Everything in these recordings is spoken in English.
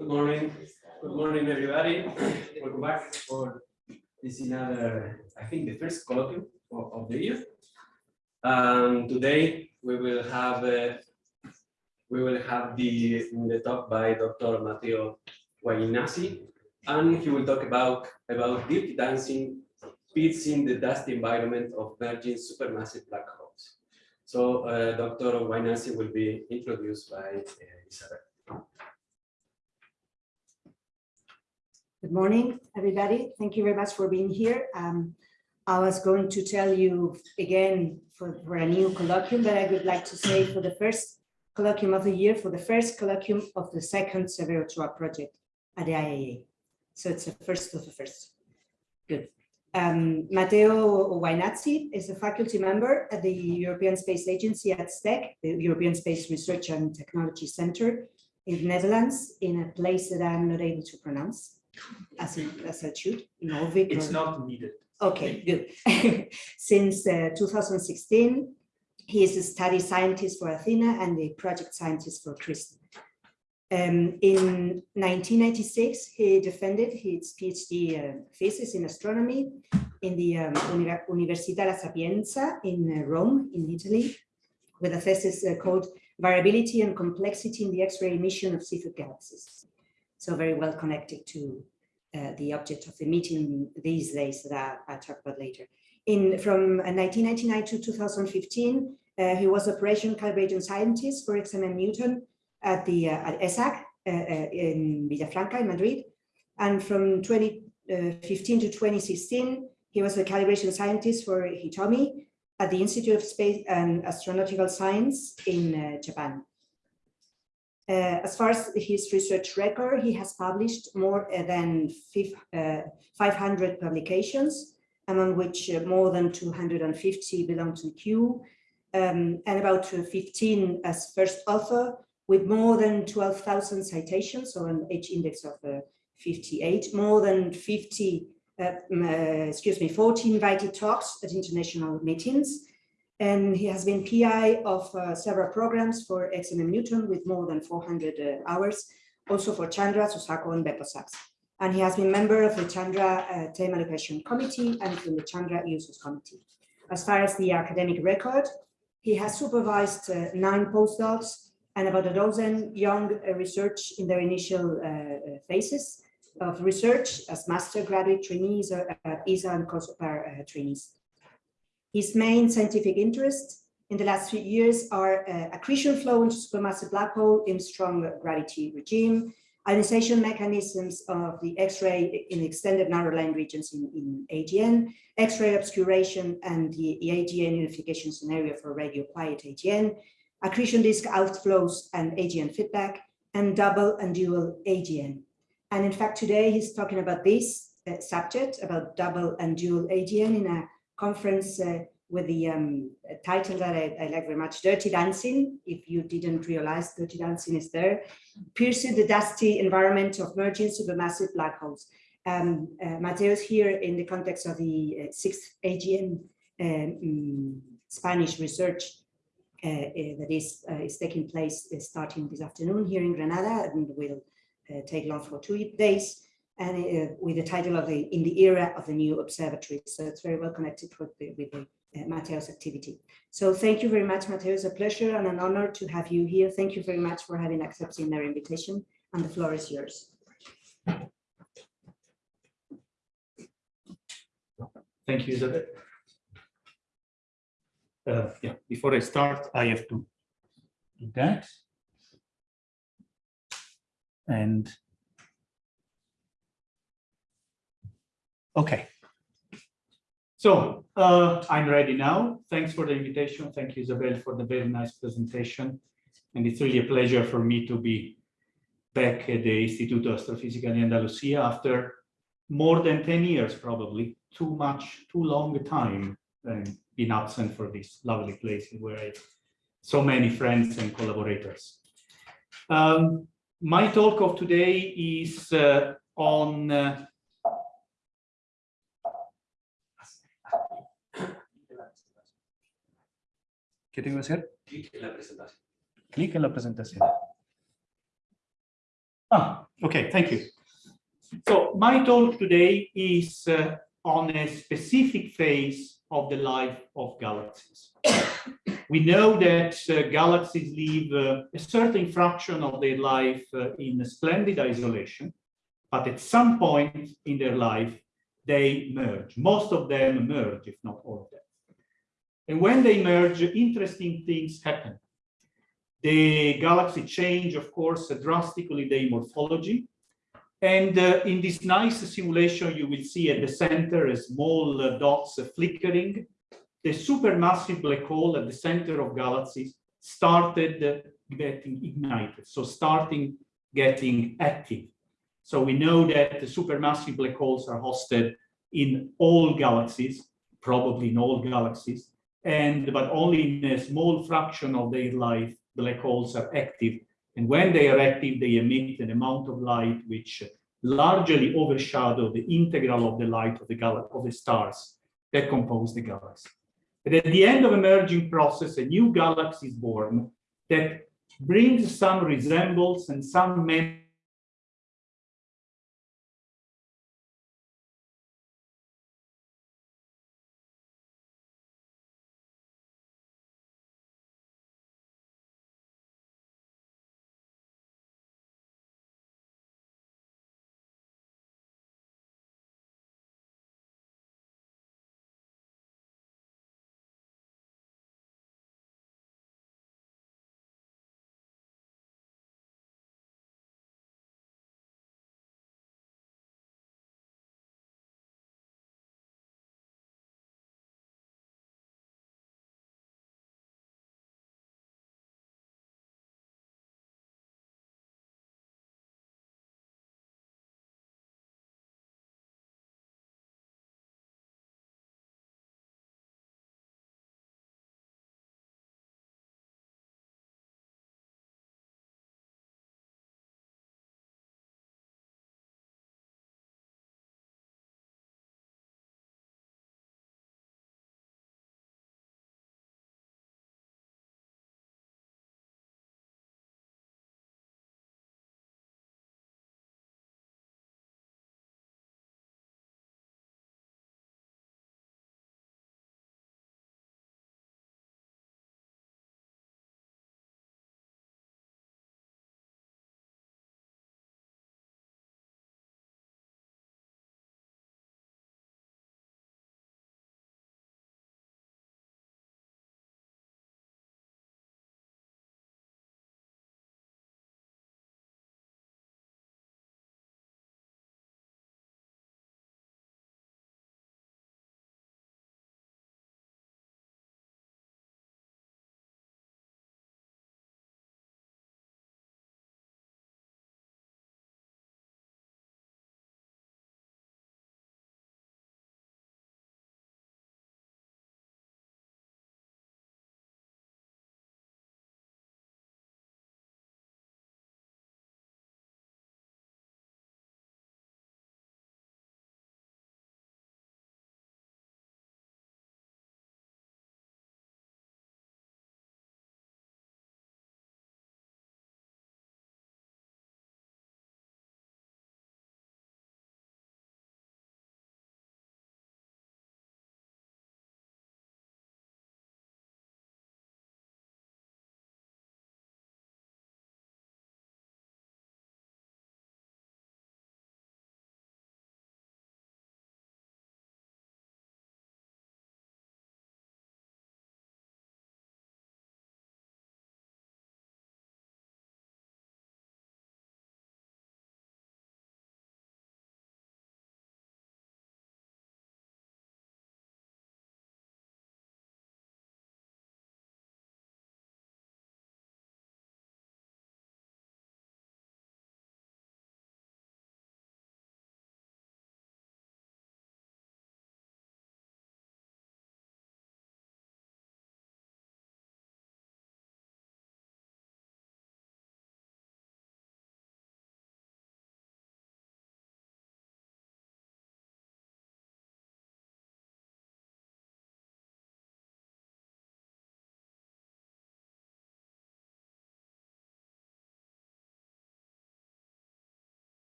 Good morning. Good morning, everybody. Welcome back for this another, I think, the first colloquium of, of the year. Um, today we will have uh, we will have the the talk by Dr. Matteo Guainazzi, and he will talk about about deep dancing fits in the dusty environment of merging supermassive black holes. So uh, Dr. Guainazzi will be introduced by uh, Isabel. Good morning, everybody. Thank you very much for being here. Um, I was going to tell you again for, for a new colloquium that I would like to say for the first colloquium of the year, for the first colloquium of the second Severo Ochoa project at the IAA. So it's the first of the first. Good. Um, Matteo Guainazzi is a faculty member at the European Space Agency at ESTEC, the European Space Research and Technology Center in the Netherlands, in a place that I'm not able to pronounce as in, as I should. It's or- not needed. Okay, good. Since uh, 2016, he is a study scientist for Athena and a project scientist for XRISM. Um, in 1996, he defended his PhD uh, thesis in astronomy in the um, Uni- Università La Sapienza in uh, Rome, in Italy, with a thesis uh, called Variability and Complexity in the X-ray Emission of Seyfert Galaxies. So very well connected to uh, the object of the meeting these days that I'll talk about later. In from uh, 1999 to 2015, uh, he was operation calibration scientist for XMM Newton at the uh, at ESAC uh, uh, in Villafranca in Madrid. And from 2015 to 2016, he was a calibration scientist for Hitomi at the Institute of Space and Astronautical Science in uh, Japan. Uh, as far as his research record, he has published more uh, than uh, 500 publications, among which uh, more than 250 belong to Q, um, and about uh, 15 as first author, with more than 12,000 citations, or an H index of uh, 58, more than 50, uh, mm, uh, excuse me, 40 invited talks at international meetings, and he has been PI of uh, several programs for XMM Newton with more than 400 uh, hours, also for Chandra, Suzaku, and BeppoSAX. And he has been member of the Chandra uh, Theme Allocation Committee and from the Chandra Users Committee. As far as the academic record, he has supervised uh, nine postdocs and about a dozen young uh, research in their initial uh, uh, phases of research as master graduate trainees or ESA and COSPAR uh, trainees. His main scientific interests in the last few years are uh, accretion flow into supermassive black hole in strong gravity regime, ionization mechanisms of the X-ray in extended narrow line regions in, in AGN, X-ray obscuration and the, AGN unification scenario for radio quiet AGN, accretion disk outflows and AGN feedback, and double and dual AGN. And in fact, today he's talking about this uh, subject, about double and dual AGN in a conference uh, with the um, title that I, I, like very much, Dirty Dancing. If you didn't realize Dirty Dancing is there, piercing the dusty environment of merging supermassive black holes. Um, uh, Matteo's here in the context of the uh, sixth AGN um, Spanish research uh, uh, that is, uh, is taking place starting this afternoon here in Granada and will take long for two days and uh, with the title of the in the era of the new observatory. So it's very well connected with the, with the uh, Matteo's activity. So thank you very much, Matteo. It's a pleasure and an honor to have you here. Thank you very much for having accepted our invitation and the floor is yours. Thank you, Isabel. Uh, yeah, before I start, I have to do that. And Okay. So uh, I'm ready now. Thanks for the invitation. Thank you, Isabel, for the very nice presentation. And it's really a pleasure for me to be back at the Instituto Astrofisica di Andalusia after more than 10 years, probably too much, too long a time and been absent for this lovely place where I have so many friends and collaborators. Um, my talk of today is uh, on uh, ¿Qué tengo que hacer? Clic en la presentación. Clic en la presentación. Ah, okay, thank you. So my talk today is uh, on a specific phase of the life of galaxies. we know that uh, galaxies live uh, a certain fraction of their life uh, in splendid isolation, but at some point in their life, they merge. Most of them merge, if not all of them. And when they merge, interesting things happen. The galaxy change, of course, drastically their morphology. And uh, in this nice simulation, you will see at the center a small uh, dots uh, flickering. The supermassive black hole at the center of galaxies started uh, getting ignited, so starting getting active. So we know that the supermassive black holes are hosted in all galaxies, probably in all galaxies, and but only in a small fraction of their life black holes are active. And when they are active, they emit an amount of light which largely overshadow the integral of the light of the of the stars that compose the galaxy. But at the end of a merging process, a new galaxy is born that brings some resemblance and some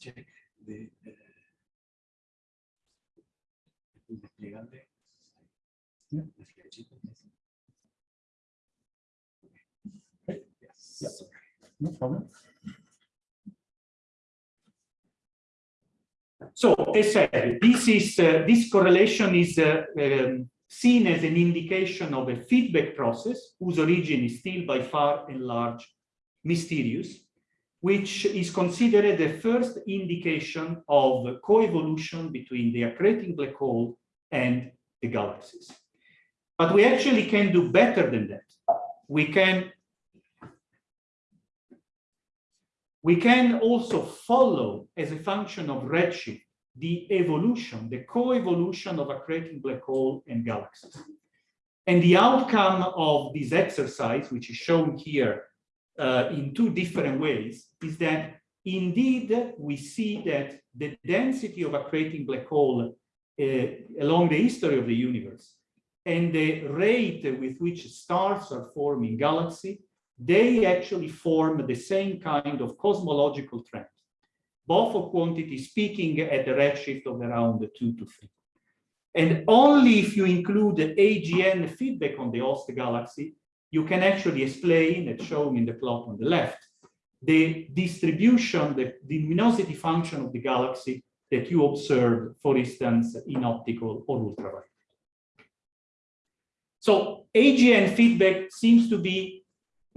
check the. Yeah. Yes. Yes. No. So as said, this is uh, this correlation is uh, um, seen as an indication of a feedback process whose origin is still by far and large mysterious, which is considered the first indication of coevolution between the accreting black hole and the galaxies. But we actually can do better than that. We can we can also follow as a function of redshift the evolution, the co-evolution of accreting black hole and galaxies. And the outcome of this exercise, which is shown here uh, in two different ways, is that indeed we see that the density of accreting black hole uh, along the history of the universe and the rate with which stars are forming galaxy they actually form the same kind of cosmological trend, both of quantity speaking at the redshift of around two to three. And only if you include the AGN feedback on the host galaxy, you can actually explain, as shown in the plot on the left, the distribution, the, the luminosity function of the galaxy that you observe, for instance, in optical or ultraviolet. So AGN feedback seems to be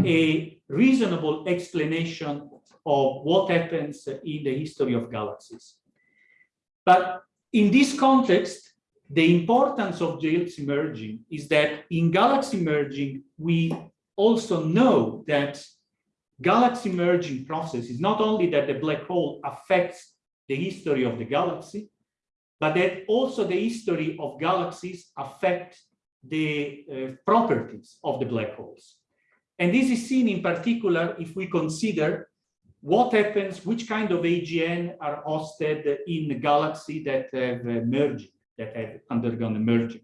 a reasonable explanation of what happens in the history of galaxies. But in this context, the importance of galaxy merging is that in galaxy merging, we also know that galaxy merging process is not only that the black hole affects the history of the galaxy, but that also the history of galaxies affect the uh, properties of the black holes. And this is seen in particular if we consider what happens, which kind of AGN are hosted in the galaxy that have merged, that have undergone a merging.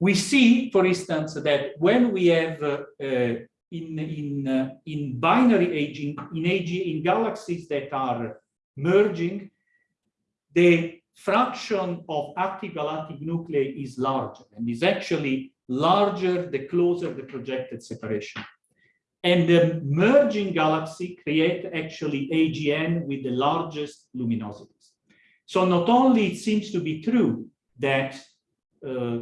We see, for instance, that when we have uh, uh, in in uh, in binary aging in AG in galaxies that are merging, the fraction of active galactic nuclei is larger and is actually larger the closer the projected separation. And the merging galaxy create actually AGN with the largest luminosities. So not only it seems to be true that uh,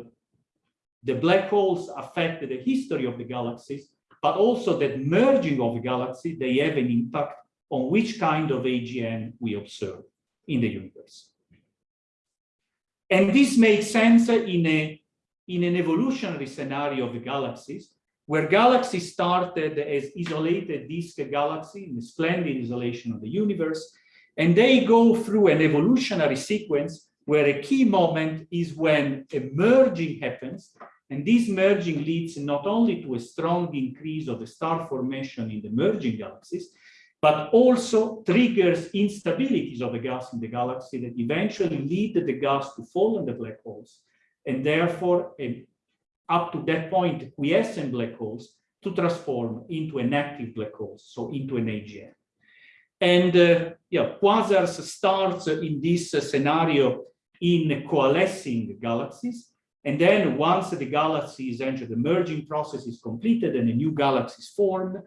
the black holes affect the history of the galaxies, but also that merging of the galaxy, they have an impact on which kind of AGN we observe in the universe. And this makes sense in a in an evolutionary scenario of the galaxies, where galaxies started as isolated disk galaxy in the splendid isolation of the universe, and they go through an evolutionary sequence where a key moment is when a merging happens, and this merging leads not only to a strong increase of the star formation in the merging galaxies, but also triggers instabilities of the gas in the galaxy that eventually lead the gas to fall in the black holes and therefore up to that point quiescent black holes to transform into an active black hole, so into an AGN. And uh, yeah, quasars starts in this scenario in coalescing galaxies. And then once the galaxies enter the merging process is completed and a new galaxy is formed,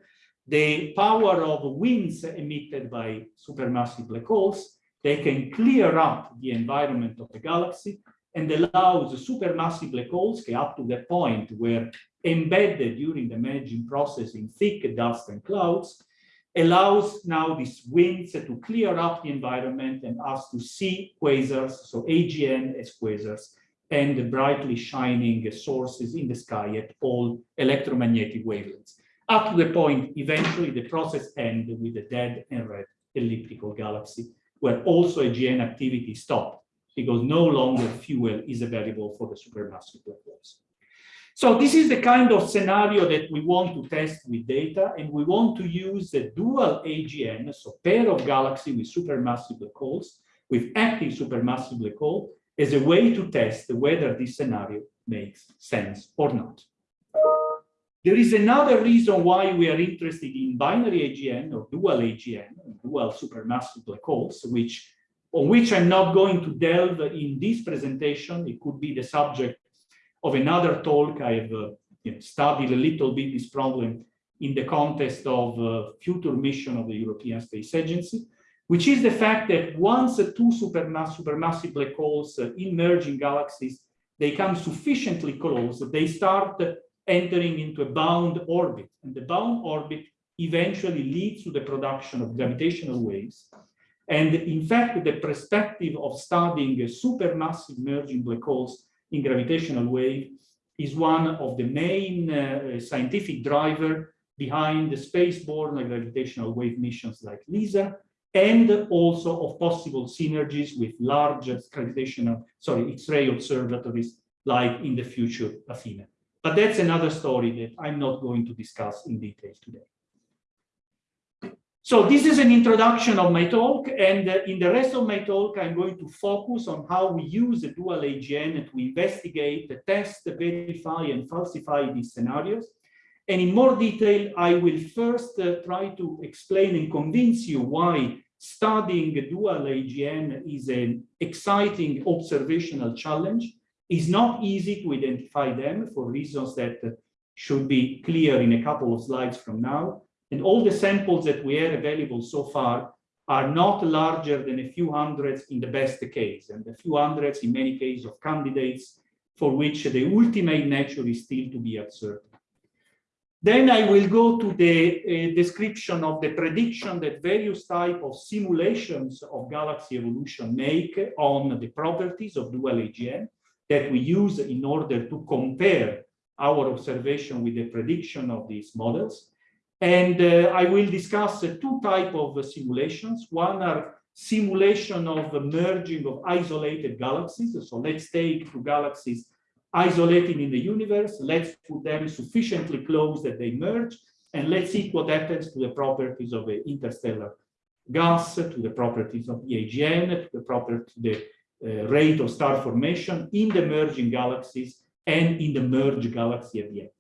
the power of winds emitted by supermassive black holes, they can clear up the environment of the galaxy and allows supermassive black holes up to the point where embedded during the merging process in thick dust and clouds, allows now these winds to clear up the environment and us to see quasars, so AGN as quasars, and the brightly shining sources in the sky at all electromagnetic wavelengths. Up to the point, eventually the process ends with a dead and red elliptical galaxy, where also AGN activity stopped because no longer fuel is available for the supermassive black holes. So this is the kind of scenario that we want to test with data, and we want to use the dual AGN, so pair of galaxy with supermassive black holes, with active supermassive black hole, as a way to test whether this scenario makes sense or not. There is another reason why we are interested in binary AGN or dual AGN, dual supermassive black holes, which on which I'm not going to delve in this presentation. It could be the subject of another talk. I've uh, studied a little bit this problem in the context of uh, future mission of the European Space Agency, which is the fact that once uh, two supermass supermassive black holes uh, emerge in galaxies, they come sufficiently close, they start entering into a bound orbit. And the bound orbit eventually leads to the production of gravitational waves. And in fact, the perspective of studying a supermassive merging black holes in gravitational wave is one of the main uh, scientific driver behind the spaceborne gravitational wave missions like LISA, and also of possible synergies with large gravitational, sorry, X-ray observatories like in the future Athena. But that's another story that I'm not going to discuss in detail today. So this is an introduction of my talk, and uh, in the rest of my talk, I'm going to focus on how we use the dual AGN to investigate, test, verify, and falsify these scenarios. And in more detail, I will first uh, try to explain and convince you why studying dual AGN is an exciting observational challenge it's not easy to identify them for reasons that should be clear in a couple of slides from now. And all the samples that we have available so far are not larger than a few hundreds in the best case, and a few hundreds in many cases of candidates for which the ultimate nature is still to be observed. Then I will go to the uh, description of the prediction that various type of simulations of galaxy evolution make on the properties of dual AGN that we use in order to compare our observation with the prediction of these models. And uh, I will discuss uh, two type of uh, simulations. One are simulation of the merging of isolated galaxies. So let's take two galaxies isolated in the universe. Let's put them sufficiently close that they merge. And let's see what happens to the properties of the interstellar gas, to the properties of the AGN, to the property, the uh, rate of star formation in the merging galaxies and in the merged galaxy at the end.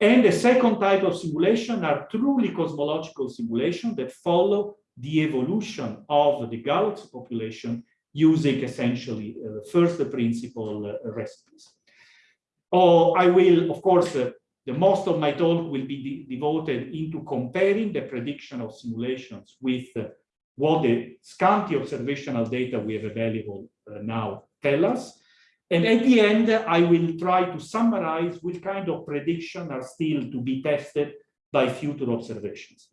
And the second type of simulation are truly cosmological simulations that follow the evolution of the galaxy population using essentially uh, first principle uh, recipes. Oh, I will, of course, uh, the most of my talk will be de devoted into comparing the prediction of simulations with uh, what the scanty observational data we have available uh, now tell us. And at the end, I will try to summarize which kind of prediction are still to be tested by future observations.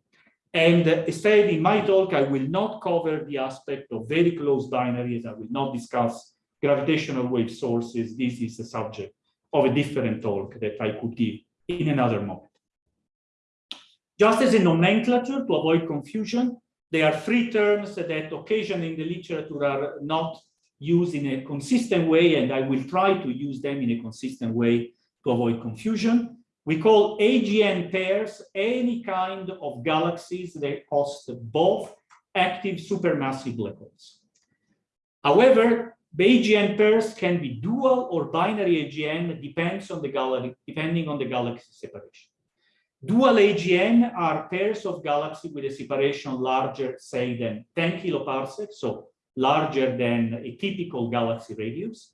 And uh, instead, in my talk, I will not cover the aspect of very close binaries. I will not discuss gravitational wave sources. This is a subject of a different talk that I could give in another moment. Just as a nomenclature to avoid confusion, there are three terms that occasionally in the literature are not used in a consistent way, and I will try to use them in a consistent way to avoid confusion. We call AGN pairs any kind of galaxies that host both active supermassive black holes. However, the AGN pairs can be dual or binary AGN depends on the galaxy, depending on the galaxy separation. Dual AGN are pairs of galaxies with a separation larger, say, than 10 kiloparsecs, so larger than a typical galaxy radius.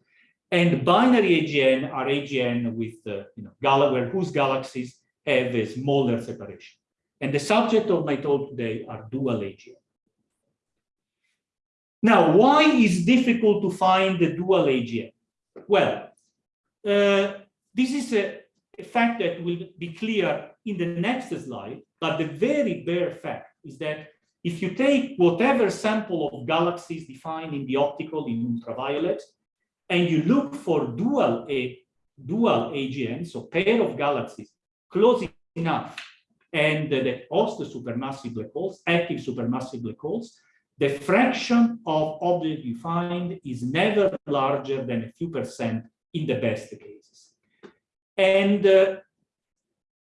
And binary AGN are AGN with, uh, you know, gal whose galaxies have a smaller separation. And the subject of my talk today are dual AGN. Now, why is difficult to find the dual AGN? Well, uh, this is a, a fact that will be clear in the next slide, but the very bare fact is that if you take whatever sample of galaxies defined in the optical in ultraviolet, and you look for dual a dual AGN, so pair of galaxies close enough, and that host supermassive black holes, active supermassive black holes, the fraction of objects you find is never larger than a few percent in the best cases. And uh,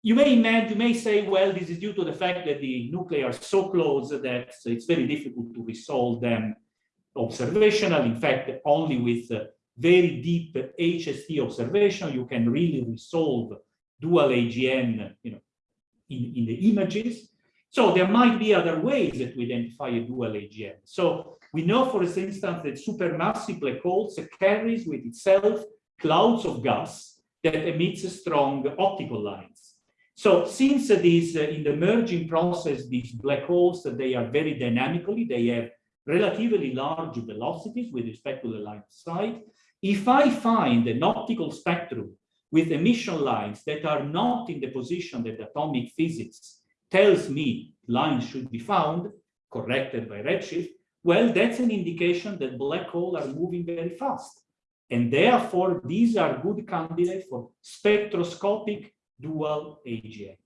you may imagine, you may say, well, this is due to the fact that the nuclei are so close that it's very difficult to resolve them observational. In fact, only with uh, very deep HST observation, you can really resolve dual AGN, you know, in, in the images. So there might be other ways that we identify a dual AGN. So we know, for instance, that supermassive black holes carries with itself clouds of gas that emits strong optical lines. So since these, uh, in the merging process, these black holes, that they are very dynamically, they have relatively large velocities with respect to the line of sight. If I find an optical spectrum with emission lines that are not in the position that atomic physics tells me lines should be found, corrected by redshift, well, that's an indication that black holes are moving very fast. And therefore, these are good candidates for spectroscopic dual AGN.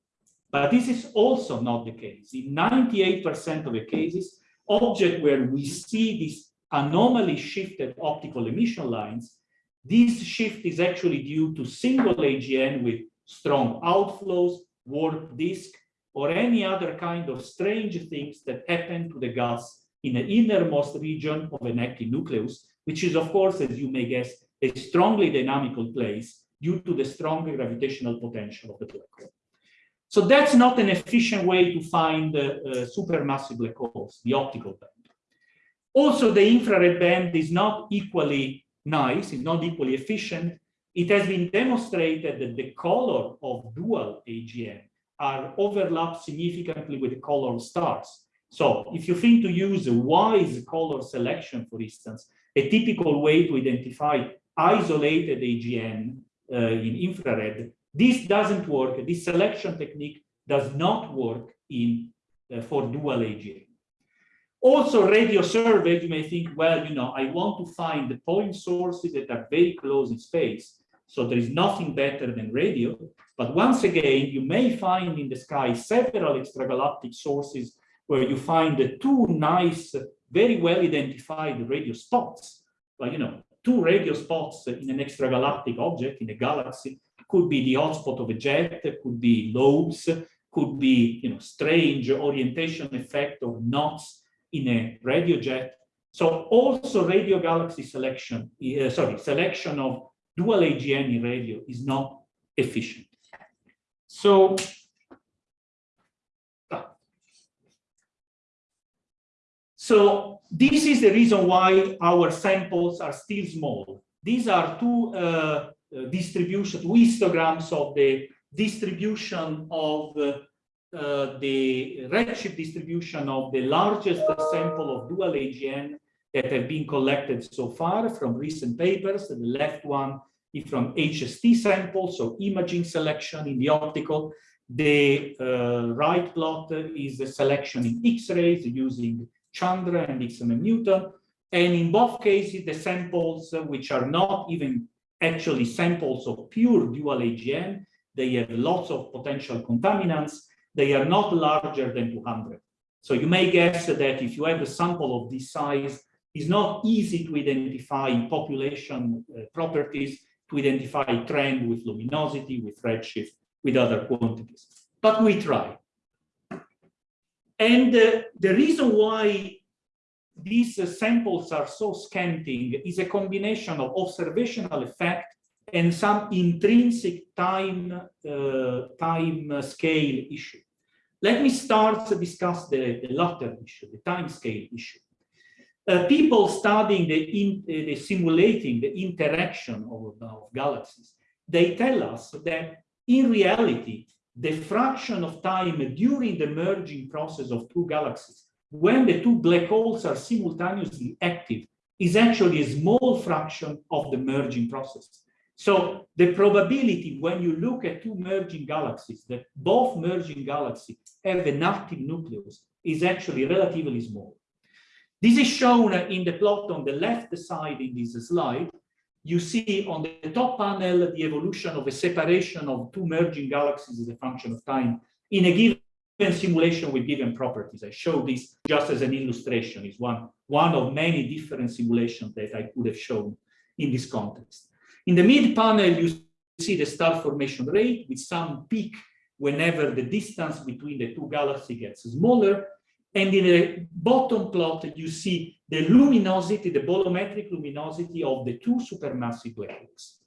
But this is also not the case. In 98% of the cases, objects where we see these anomaly shifted optical emission lines, this shift is actually due to single AGN with strong outflows, warp disk, or any other kind of strange things that happen to the gas in the innermost region of an active nucleus, which is, of course, as you may guess, a strongly dynamical place due to the strong gravitational potential of the black hole. So that's not an efficient way to find uh, uh, supermassive black holes, the optical band. Also, the infrared band is not equally nice, it's not equally efficient. It has been demonstrated that the color of dual AGN are overlapped significantly with the color of stars. So if you think to use a WISE color selection, for instance, a typical way to identify isolated AGN in infrared, this doesn't work. This selection technique does not work in uh, for dual AGN. Also, radio survey, you may think, well, you know, I want to find the point sources that are very close in space. So there is nothing better than radio. But once again, you may find in the sky several extragalactic sources where you find the two nice, very well identified radio spots. But you know, two radio spots in an extragalactic object in a galaxy could be the hotspot of a jet, could be lobes, could be you know strange orientation effect or knots in a radio jet. So also radio galaxy selection, uh, sorry, selection of dual AGN in radio is not efficient. So So this is the reason why our samples are still small. These are two uh, uh distribution, two histograms of the distribution of uh, uh, the redshift distribution of the largest sample of dual AGN that have been collected so far from recent papers. The left one is from HST samples, so imaging selection in the optical. The uh, right plot is the selection in X-rays using Chandra and XMM Newton. And in both cases, the samples, uh, which are not even actually samples of pure dual AGN, they have lots of potential contaminants. They are not larger than 200. So you may guess that if you have a sample of this size, it's not easy to identify population uh, properties, to identify trend with luminosity, with redshift, with other quantities. But we try. And uh, the reason why these uh, samples are so scanting is a combination of observational effect and some intrinsic time uh, time scale issue. Let me start to discuss the, the latter issue, the time scale issue. Uh, people studying the, in, uh, the simulating the interaction of, of galaxies, they tell us that in reality, the fraction of time during the merging process of two galaxies, when the two black holes are simultaneously active, is actually a small fraction of the merging process. So the probability when you look at two merging galaxies, that both merging galaxies have an active nucleus is actually relatively small. This is shown in the plot on the left side in this slide, you see on the top panel the evolution of a separation of two merging galaxies as a function of time in a given simulation with given properties. I show this just as an illustration. It's one, one of many different simulations that I could have shown in this context. In the mid panel, you see the star formation rate with some peak whenever the distance between the two galaxies gets smaller. And in the bottom plot, you see the luminosity, the bolometric luminosity of the two supermassive black holes.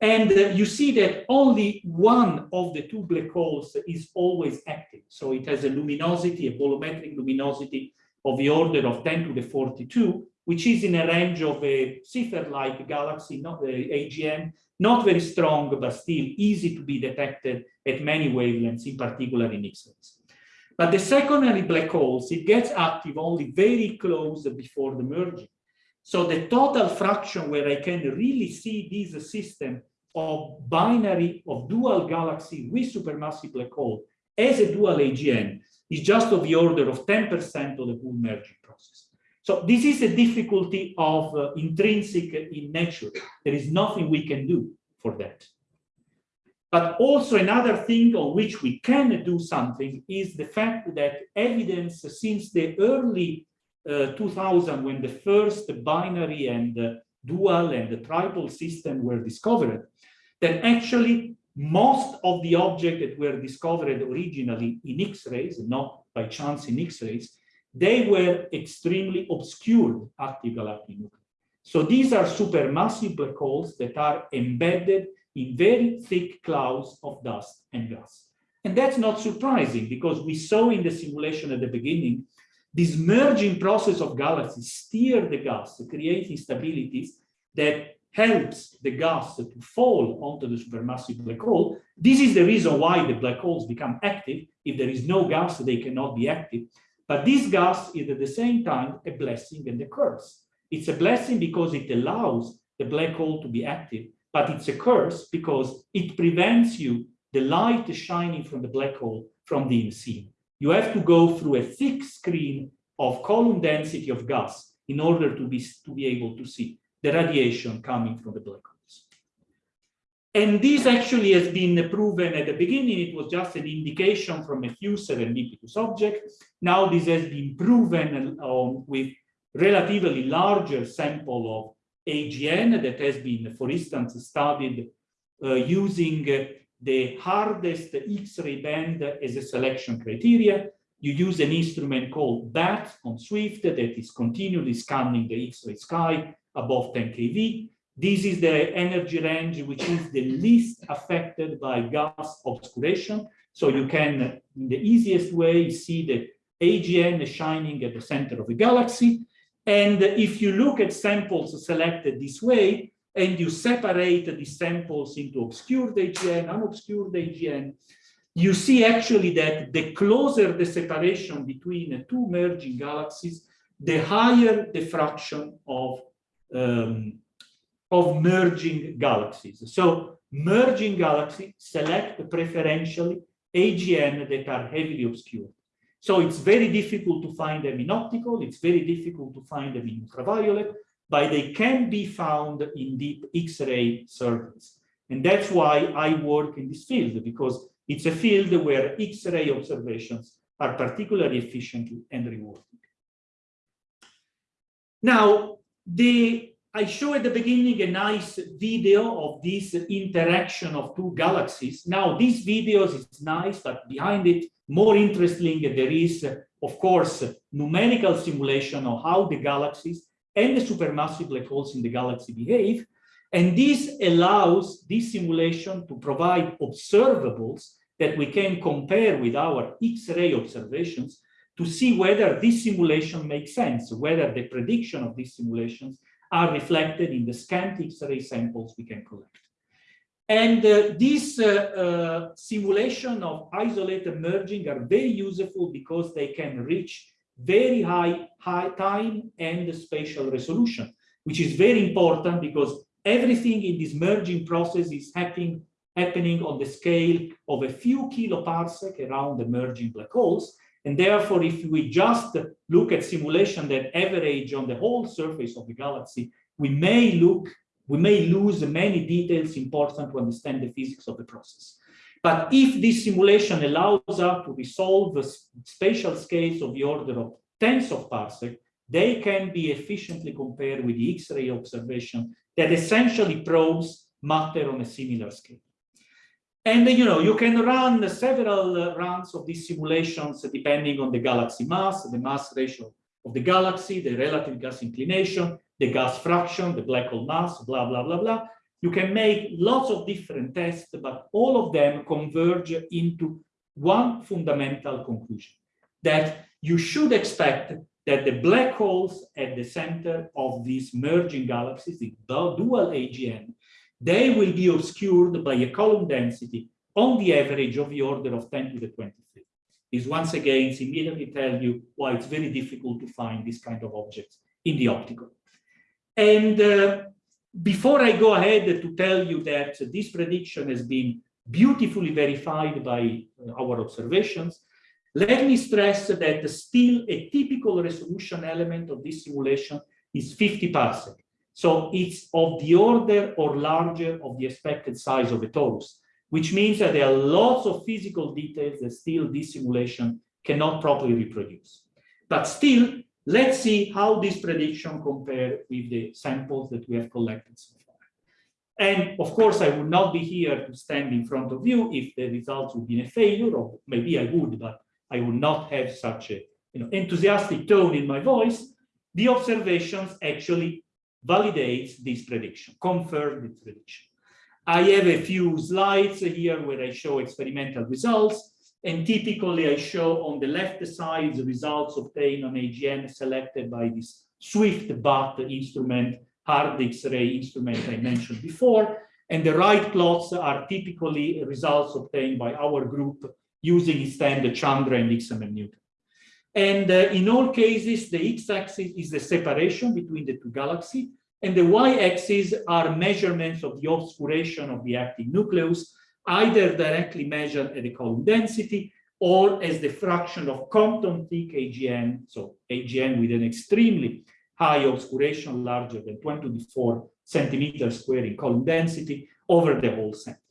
And uh, you see that only one of the two black holes is always active. So it has a luminosity, a bolometric luminosity of the order of 10 to the 42, which is in a range of a Seyfert-like galaxy, not the AGN, not very strong, but still easy to be detected at many wavelengths, in particular in X-rays. But the secondary black holes, it gets active only very close before the merging. So the total fraction where I can really see this system of binary of dual galaxy with supermassive black hole as a dual AGN is just of the order of 10% of the whole merging process. So this is a difficulty of uh, intrinsic in nature. There is nothing we can do for that. But also another thing on which we can do something is the fact that evidence since the early uh, 2000 when the first binary and uh, dual and the triple system were discovered, that actually most of the objects that were discovered originally in X-rays, not by chance in X-rays, they were extremely obscured active galactic nuclei. So these are supermassive black holes that are embedded in very thick clouds of dust and gas. And that's not surprising because we saw in the simulation at the beginning this merging process of galaxies steer the gas, to create instabilities that helps the gas to fall onto the supermassive black hole. This is the reason why the black holes become active. If there is no gas, they cannot be active. But this gas is at the same time a blessing and a curse. It's a blessing because it allows the black hole to be active, but it's a curse because it prevents you, the light shining from the black hole, from being seen you have to go through a thick screen of column density of gas in order to be, to be able to see the radiation coming from the black holes. And this actually has been proven at the beginning, it was just an indication from a few serendipitous objects. Now this has been proven um, with relatively larger sample of AGN that has been, for instance, studied uh, using the hardest X-ray band as a selection criteria. You use an instrument called BAT on Swift that is continually scanning the X-ray sky above 10 keV. This is the energy range which is the least affected by gas obscuration. So you can, in the easiest way, see the AGN shining at the center of the galaxy. And if you look at samples selected this way, and you separate the samples into obscured AGN, unobscured AGN, you see actually that the closer the separation between two merging galaxies, the higher the fraction of, um, of merging galaxies. So merging galaxies select preferentially AGN that are heavily obscured. So it's very difficult to find them in optical, it's very difficult to find them in ultraviolet, but they can be found in deep X-ray surveys. And that's why I work in this field, because it's a field where X-ray observations are particularly efficient and rewarding. Now, the, I show at the beginning a nice video of this interaction of two galaxies. Now, this video is nice, but behind it, more interesting, there is, of course, numerical simulation of how the galaxies and the supermassive black holes in the galaxy behave. And this allows this simulation to provide observables that we can compare with our X-ray observations to see whether this simulation makes sense, whether the prediction of these simulations are reflected in the scant X-ray samples we can collect. And uh, this uh, uh, simulation of isolated merging are very useful because they can reach very high, high time and spatial resolution, which is very important because everything in this merging process is happening, happening on the scale of a few kiloparsec around the merging black holes. And therefore, if we just look at simulation that average on the whole surface of the galaxy, we may look, we may lose many details important to understand the physics of the process. But if this simulation allows us to resolve the spatial scales of the order of tens of parsec, they can be efficiently compared with the X-ray observation that essentially probes matter on a similar scale. And you know, you can run several uh, runs of these simulations depending on the galaxy mass, the mass ratio of the galaxy, the relative gas inclination, the gas fraction, the black hole mass, blah, blah, blah, blah. you can make lots of different tests, but all of them converge into one fundamental conclusion, that you should expect that the black holes at the center of these merging galaxies, the dual AGN, they will be obscured by a column density on the average of the order of 10 to the 23. This once again immediately tell you why it's very difficult to find this kind of objects in the optical. And uh, before I go ahead to tell you that this prediction has been beautifully verified by uh, our observations, let me stress that still a typical resolution element of this simulation is 50 parsec. So it's of the order or larger of the expected size of a torus, which means that there are lots of physical details that still this simulation cannot properly reproduce. But still, let's see how this prediction compare with the samples that we have collected so far. And of course, I would not be here to stand in front of you if the results would be a failure, or maybe I would, but I would not have such a you know, enthusiastic tone in my voice. The observations actually validates this prediction, confirm this prediction. I have a few slides here where I show experimental results, and typically I show on the left side the results obtained on AGN selected by this Swift BAT instrument, hard X-ray instrument I mentioned before, and the right plots are typically results obtained by our group using instead the Chandra and XMM Newton. And uh, in all cases, the x-axis is the separation between the two galaxies, and the y-axis are measurements of the obscuration of the active nucleus, either directly measured at the column density or as the fraction of Compton thick AGN, so AGN with an extremely high obscuration larger than 24 centimeters square in column density over the whole sample.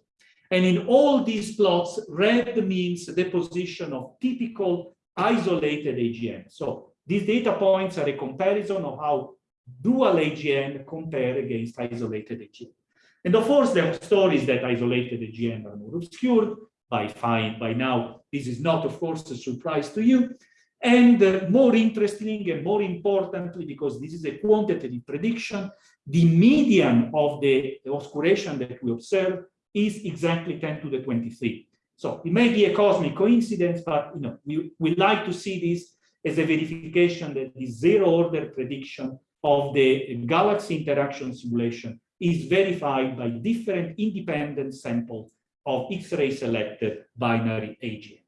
And in all these plots, red means the position of typical isolated AGN. So these data points are a comparison of how dual AGN compare against isolated AGN. And of course, the story is that isolated AGN are more obscured by fine. By now, this is not, of course, a surprise to you. And uh, more interesting and more importantly, because this is a quantitative prediction, the median of the obscuration that we observe is exactly 10 to the 23. So it may be a cosmic coincidence, but you know, we, we like to see this as a verification that the zero order prediction of the galaxy interaction simulation is verified by different independent samples of X-ray selected binary AGN.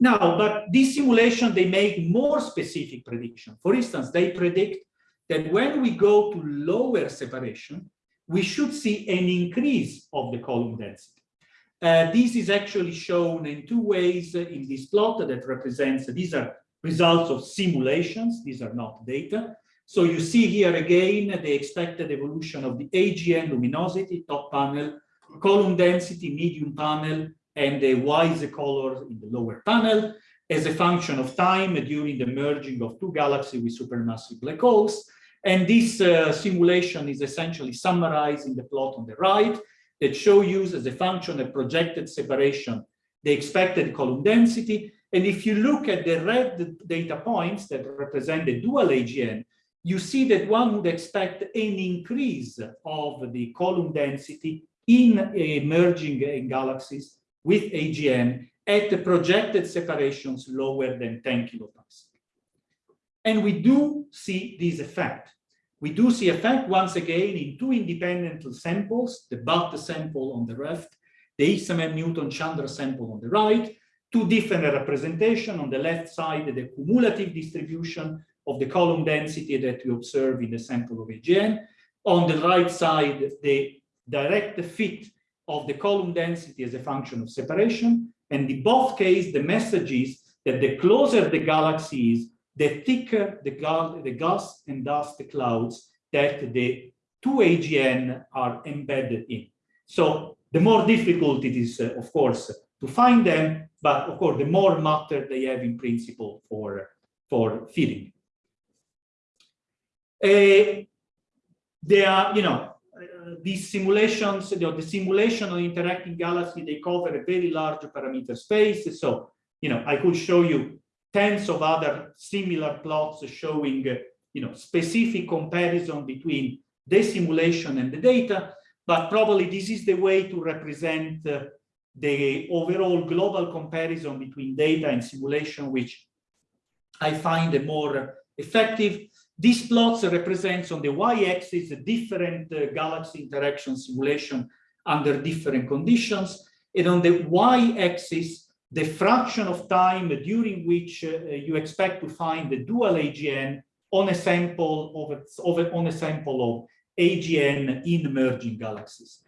Now, but this simulation, they make more specific prediction. For instance, they predict that when we go to lower separation, we should see an increase of the column density. Uh, this is actually shown in two ways in this plot that represents, these are results of simulations, these are not data. So you see here again the expected evolution of the AGN luminosity, top panel, column density, medium panel, and the WISE colors in the lower panel as a function of time during the merging of two galaxies with supermassive black holes. And this uh, simulation is essentially summarized in the plot on the right that show you as a function of projected separation, the expected column density. And if you look at the red data points that represent the dual AGN, you see that one would expect an increase of the column density in emerging galaxies with AGN at projected separations lower than 10 kiloparsec. And we do see this effect. We do see effect once again in two independent samples, the BAT sample on the left, the XMM Newton Chandra sample on the right, two different representation on the left side, the cumulative distribution of the column density that we observe in the sample of AGN. On the right side, the direct fit of the column density as a function of separation. And in both cases, the message is that the closer the galaxy is, the thicker the, gas, the gas and dust clouds that the two AGN are embedded in. So the more difficult it is, uh, of course, to find them, but of course, the more matter they have in principle for, for feeding. Uh, they are, you know, uh, these simulations, you know, the simulation of interacting galaxy, they cover a very large parameter space. So, you know, I could show you tens of other similar plots showing, uh, you know, specific comparison between the simulation and the data, but probably this is the way to represent uh, the overall global comparison between data and simulation, which I find a more effective. These plots represents on the y-axis a different uh, galaxy interaction simulation under different conditions, and on the y-axis, the fraction of time during which uh, you expect to find the dual AGN on a sample of, of on a sample of AGN in merging galaxies.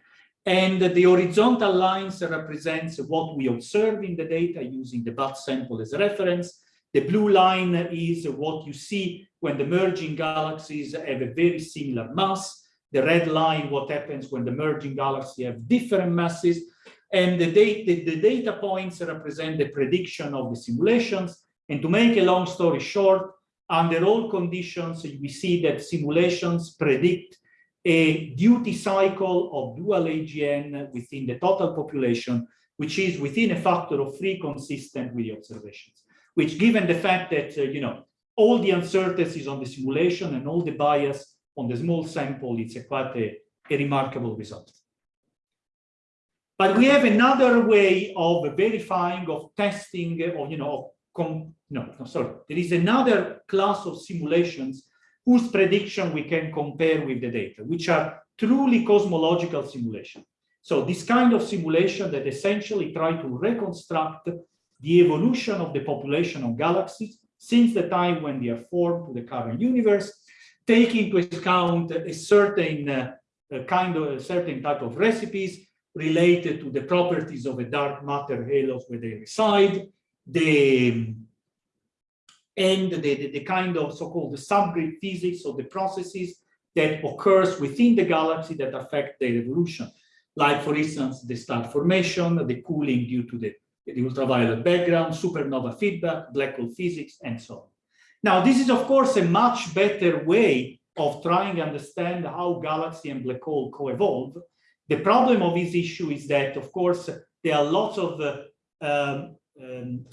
And the horizontal lines represents what we observe in the data using the BAT sample as reference. The blue line is what you see when the merging galaxies have a very similar mass. The red line, what happens when the merging galaxies have different masses. And the, data, the data points represent the prediction of the simulations. And to make a long story short, under all conditions, we see that simulations predict a duty cycle of dual AGN within the total population, which is within a factor of three consistent with the observations, which given the fact that, uh, you know, all the uncertainties on the simulation and all the bias on the small sample, it's a quite a, a remarkable result. But we have another way of verifying, of testing, or, you know, no, no, sorry. There is another class of simulations whose prediction we can compare with the data, which are truly cosmological simulation. So this kind of simulation that essentially try to reconstruct the evolution of the population of galaxies since the time when they are formed to the current universe, taking into account a certain uh, a kind of a certain type of recipes related to the properties of a dark matter halos where they reside, the and the, the, the kind of so-called subgrid physics of the processes that occurs within the galaxy that affect their evolution. Like, for instance, the star formation, the cooling due to the, the ultraviolet background, supernova feedback, black hole physics, and so on. Now, this is, of course, a much better way of trying to understand how galaxy and black hole co-evolve. The problem of this issue is that, of course, there are lots of uh, um, um,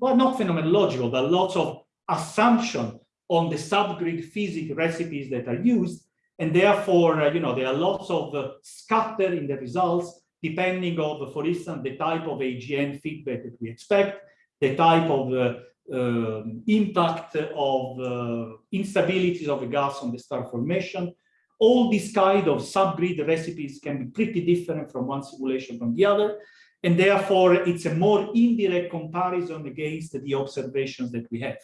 well, not phenomenological, but lots of assumption on the subgrid physics recipes that are used. And therefore, uh, you know, there are lots of uh, scatter in the results, depending on, for instance, the type of AGN feedback that we expect, the type of uh, um, impact of uh, instabilities of the gas on the star formation. All these kind of subgrid recipes can be pretty different from one simulation from the other. And therefore, it's a more indirect comparison against the observations that we have.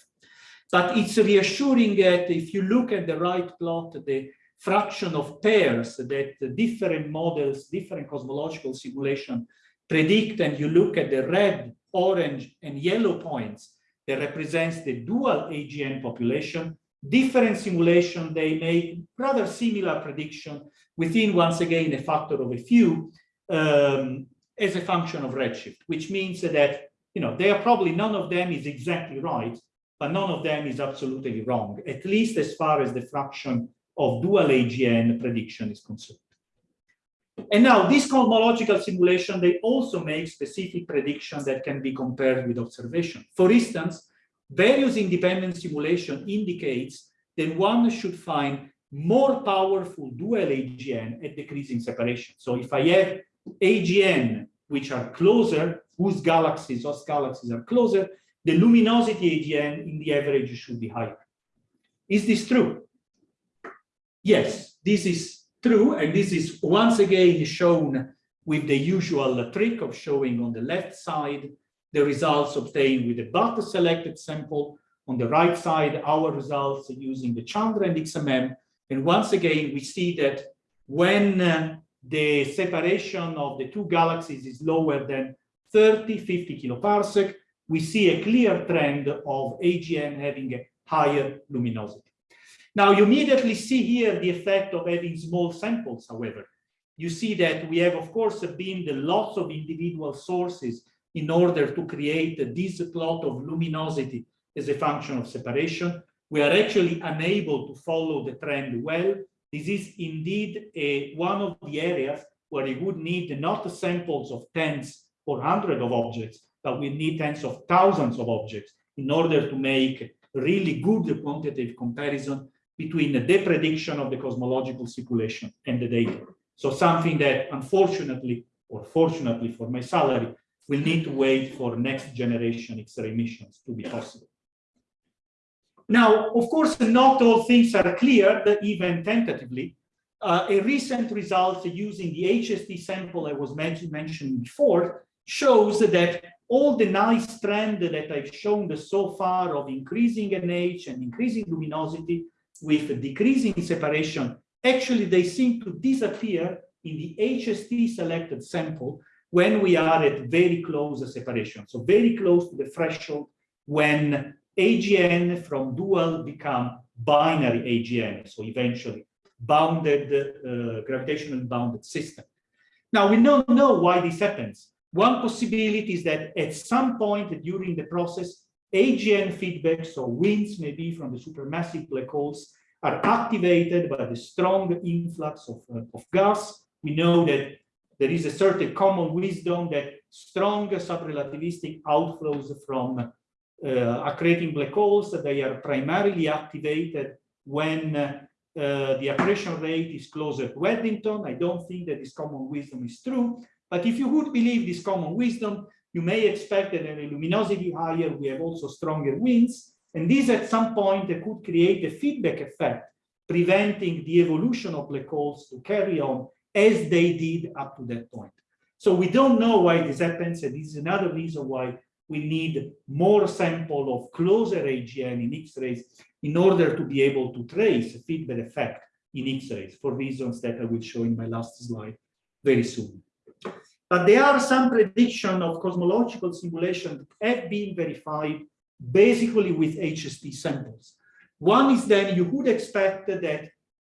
But it's reassuring that if you look at the right plot, the fraction of pairs that different models, different cosmological simulation predict, and you look at the red, orange, and yellow points that represents the dual AGN population, different simulation, they make rather similar prediction within, once again, a factor of a few, um, as a function of redshift, which means that, you know, they are probably none of them is exactly right, but none of them is absolutely wrong, at least as far as the fraction of dual AGN prediction is concerned. And now this cosmological simulation, they also make specific predictions that can be compared with observation. For instance, various independent simulation indicates that one should find more powerful dual AGN at decreasing separation. So if I have AGN which are closer, whose galaxies, those galaxies are closer, the luminosity AGN in the average should be higher. Is this true? Yes, this is true. And this is once again shown with the usual trick of showing on the left side the results obtained with the BAT selected sample. On the right side, our results using the Chandra and XMM. And once again, we see that when uh, the separation of the two galaxies is lower than 30, 50 kiloparsec, we see a clear trend of AGN having a higher luminosity. Now you immediately see here the effect of having small samples, however. You see that we have, of course, been the lots of individual sources in order to create this plot of luminosity as a function of separation. We are actually unable to follow the trend well this is indeed a, one of the areas where you would need not samples of tens or hundreds of objects, but we need tens of thousands of objects in order to make really good quantitative comparison between the prediction of the cosmological simulation and the data. So something that unfortunately, or fortunately for my salary, will need to wait for next generation X-ray missions to be possible. Now, of course, not all things are clear, even tentatively. Uh, a recent result using the HST sample I was mentioned before shows that all the nice trend that I've shown so far of increasing NH and increasing luminosity with decreasing separation, actually they seem to disappear in the HST selected sample when we are at very close separation. So very close to the threshold when AGN from dual become binary AGN. So eventually bounded, uh, gravitational bounded system. Now we don't know why this happens. One possibility is that at some point during the process, AGN feedback, so winds maybe from the supermassive black holes, are activated by the strong influx of, uh, of gas. We know that there is a certain common wisdom that strong subrelativistic outflows from uh, accreting black holes, they are primarily activated when uh, the accretion rate is closer to Eddington. I don't think that this common wisdom is true, but if you would believe this common wisdom, you may expect that at a luminosity higher, we have also stronger winds, and this at some point could create a feedback effect, preventing the evolution of black holes to carry on as they did up to that point. So we don't know why this happens, and this is another reason why we need more sample of closer AGN in X-rays in order to be able to trace a feedback effect in X-rays for reasons that I will show in my last slide very soon. But there are some prediction of cosmological simulation that have been verified basically with HST samples. One is that you would expect that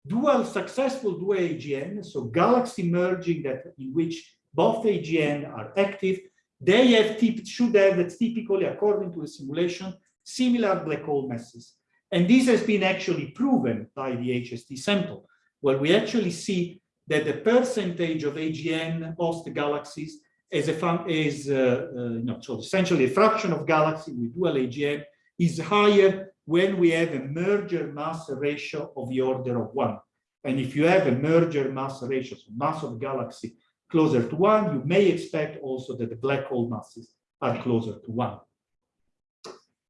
dual successful dual AGN, so galaxy merging that in which both AGN are active, they have should have typically, according to the simulation, similar black hole masses. And this has been actually proven by the HST sample, where we actually see that the percentage of AGN host galaxies is a is uh, uh, so essentially a fraction of galaxy with dual AGN is higher when we have a merger mass ratio of the order of one. And if you have a merger mass ratio, so mass of galaxy closer to one, you may expect also that the black hole masses are closer to one.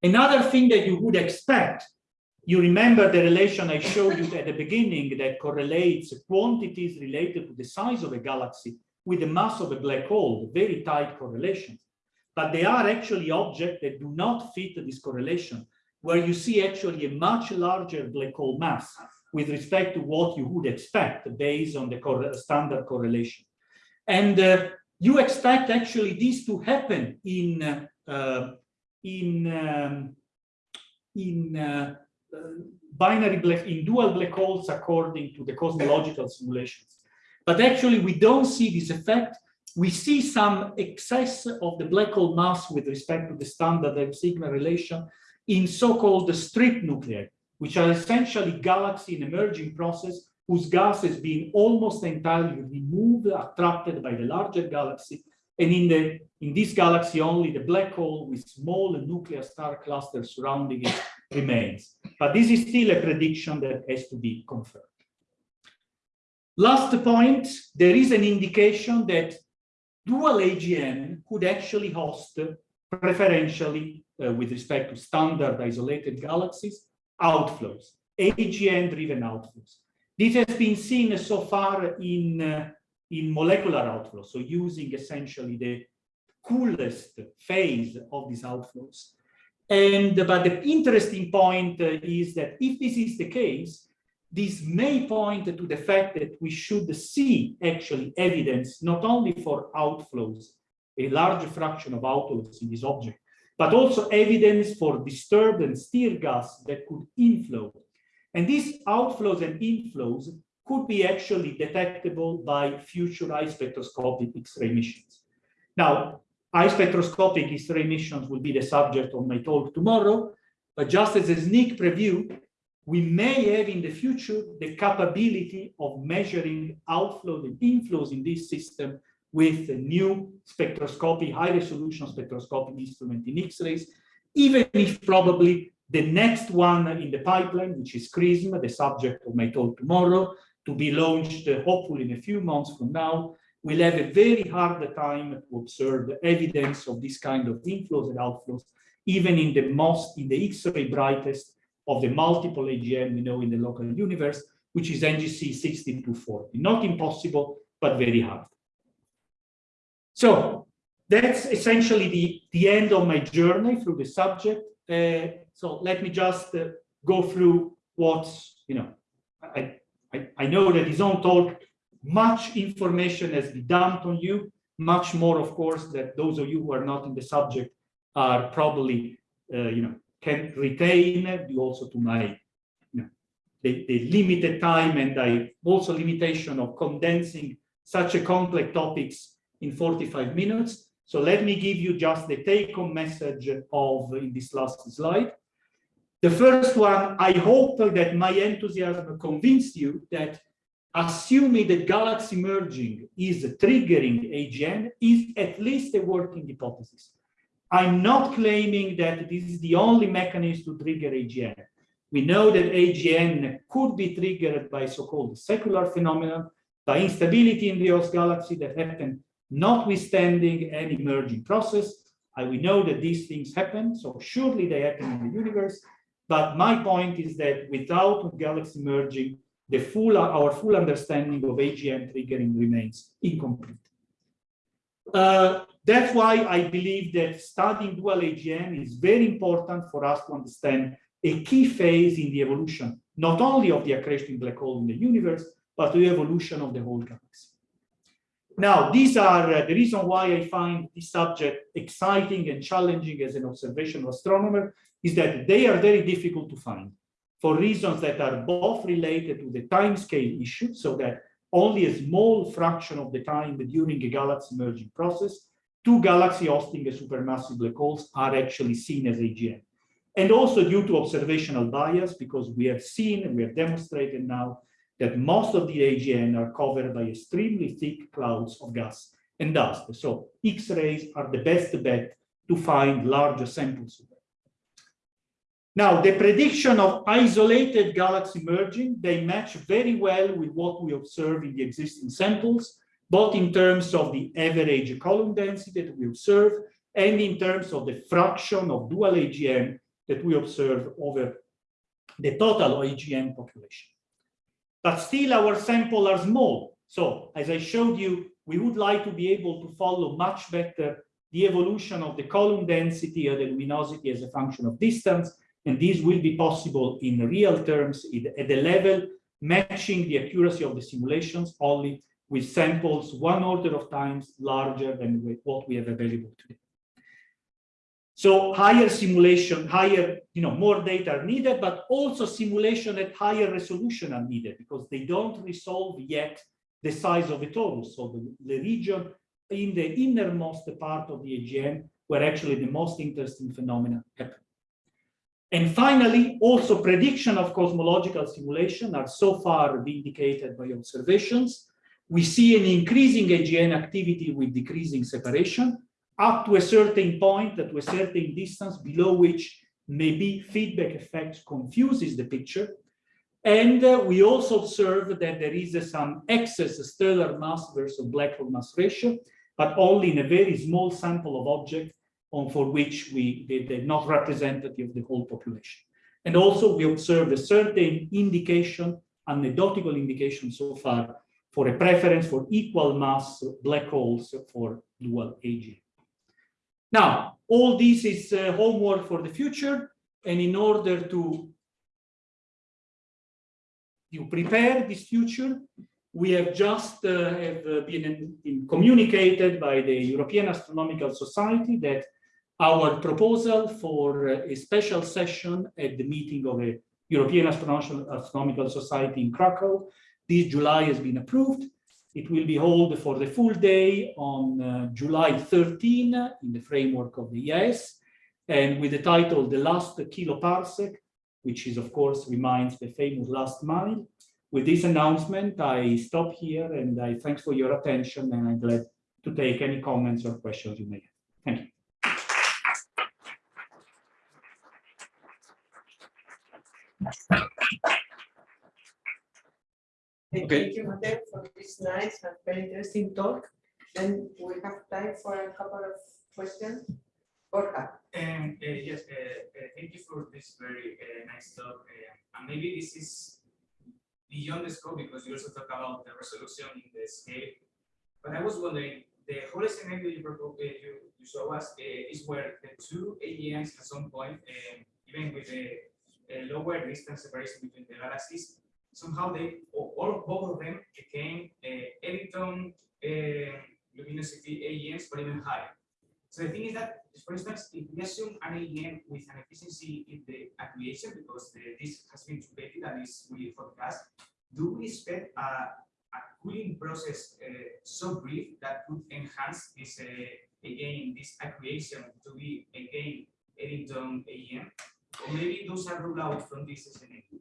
Another thing that you would expect, you remember the relation I showed you at the beginning that correlates quantities related to the size of a galaxy with the mass of a black hole, very tight correlations. But they are actually objects that do not fit this correlation, where you see actually a much larger black hole mass with respect to what you would expect based on the standard correlation. And uh, you expect actually this to happen in uh, in um, in uh, binary black in dual black holes according to the cosmological simulations. But actually, we don't see this effect. We see some excess of the black hole mass with respect to the standard sigma relation in so-called strip nuclei, which are essentially galaxy in emerging process whose gas has been almost entirely removed, attracted by the larger galaxy. And in, the, in this galaxy, only the black hole with small nuclear star clusters surrounding it remains. But this is still a prediction that has to be confirmed. Last point, there is an indication that dual AGN could actually host preferentially uh, with respect to standard isolated galaxies, outflows, AGN-driven outflows. This has been seen so far in, uh, in molecular outflows, so using essentially the coolest phase of these outflows. And but the interesting point uh, is that if this is the case, this may point to the fact that we should see actually evidence not only for outflows, a large fraction of outflows in this object, but also evidence for disturbed and stir gas that could inflow and these outflows and inflows could be actually detectable by future eye spectroscopic X-ray missions. Now, eye spectroscopic X-ray missions will be the subject of my talk tomorrow, but just as a sneak preview, we may have in the future the capability of measuring outflows and inflows in this system with a new spectroscopy, high resolution spectroscopic instrument in X-rays, even if probably The next one in the pipeline, which is XRISM, the subject of my talk tomorrow, to be launched uh, hopefully in a few months from now, will have a very hard time to observe the evidence of this kind of inflows and outflows, even in the most, in the X-ray brightest of the multiple AGN we know in the local universe, which is NGC 6240. Not impossible, but very hard. So that's essentially the, the end of my journey through the subject. Uh, so let me just uh, go through what's, you know, I, I, I know that his own talk, much information has been dumped on you, much more, of course, that those of you who are not in the subject are probably, uh, you know, can retain due also to my, you know, the, the limited time and I also limitation of condensing such a complex topics in 45 minutes. So let me give you just the take-home message of in this last slide. The first one, I hope that my enthusiasm convinced you that assuming that galaxy merging is triggering AGN is at least a working hypothesis. I'm not claiming that this is the only mechanism to trigger AGN. We know that AGN could be triggered by so-called secular phenomena, by instability in the Earth galaxy that happen notwithstanding any merging process. I, we know that these things happen, so surely they happen in the universe. But my point is that without galaxy merging, the full, our full understanding of AGN triggering remains incomplete. Uh, that's why I believe that studying dual AGN is very important for us to understand a key phase in the evolution, not only of the accretion black hole in the universe, but the evolution of the whole galaxy. Now, these are uh, the reason why I find this subject exciting and challenging as an observational astronomer is that they are very difficult to find for reasons that are both related to the time scale issue, so that only a small fraction of the time during a galaxy merging process, two galaxy hosting a supermassive black holes are actually seen as AGN. And also due to observational bias, because we have seen and we have demonstrated now that most of the AGN are covered by extremely thick clouds of gas and dust. So X-rays are the best bet to find larger samples now, the prediction of isolated galaxy merging, they match very well with what we observe in the existing samples, both in terms of the average column density that we observe and in terms of the fraction of dual AGN that we observe over the total AGN population. But still our sample are small. So as I showed you, we would like to be able to follow much better the evolution of the column density or the luminosity as a function of distance and this will be possible in real terms at the level matching the accuracy of the simulations only with samples one order of times larger than what we have available today. So higher simulation, higher, you know, more data are needed, but also simulation at higher resolution are needed because they don't resolve yet the size of the torus. So the, the region in the innermost part of the AGN where actually the most interesting phenomena happen. And finally, also prediction of cosmological simulation are so far vindicated by observations. We see an increasing AGN activity with decreasing separation up to a certain point, to a certain distance below which maybe feedback effect confuses the picture. And uh, we also observe that there is uh, some excess stellar mass versus black hole mass ratio, but only in a very small sample of objects on for which we they, they're not representative of the whole population. And also we observe a certain indication, anecdotal indication so far for a preference for equal mass black holes for dual AGN. Now, all this is uh, homework for the future. And in order to, to prepare this future, we have just uh, have uh, been in, in communicated by the European Astronomical Society that our proposal for a special session at the meeting of the European Astronomical Society in Krakow this July has been approved. It will be held for the full day on uh, July 13 in the framework of the EAS and with the title The Last Kiloparsec, which is of course reminds the famous last mile. With this announcement, I stop here and I thanks for your attention and I'm glad to take any comments or questions you may have. Thank you. Okay. Thank you, Matteo, for this nice and very interesting talk. Then we have time for a couple of questions. Borja, Um, uh, yes, uh, uh, thank you for this very uh, nice talk. uh, And maybe this is beyond the scope because you also talk about the resolution in the scale. But I was wondering, the whole scenario you propose, uh, you, you show us uh, is where the two AGNs at some point, um, even with the uh, lower distance separation between the galaxies, somehow they, or both of them became uh, Eddington uh, luminosity AGNs, but even higher. So the thing is that, for instance, if we assume an AGN with an efficiency in the accretion, because the, this has been trumped and is really forecast, do we expect a, a cooling process uh, so brief that could enhance this, uh, again, this accretion to be again Eddington AGN? Or maybe those are ruled out from this scenario?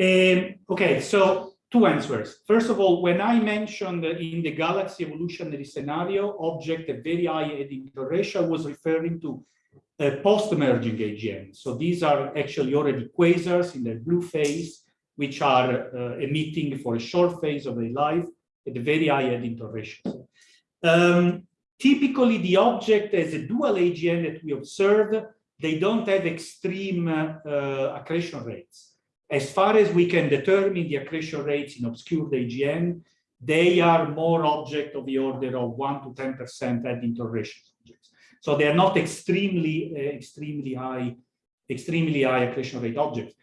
Um, okay, so two answers. First of all, when I mentioned in the galaxy evolutionary scenario, object a very high Eddington ratio, was referring to a post-emerging AGN. So these are actually already quasars in the blue phase, which are uh, emitting for a short phase of their life at a very high Eddington ratio. Um, typically, the object as a dual AGN that we observe, they don't have extreme uh, uh, accretion rates as far as we can determine the accretion rates in obscured AGN, they are more object of the order of 1 to 10% Eddington ratio objects. So they are not extremely, uh, extremely high, extremely high accretion rate objects.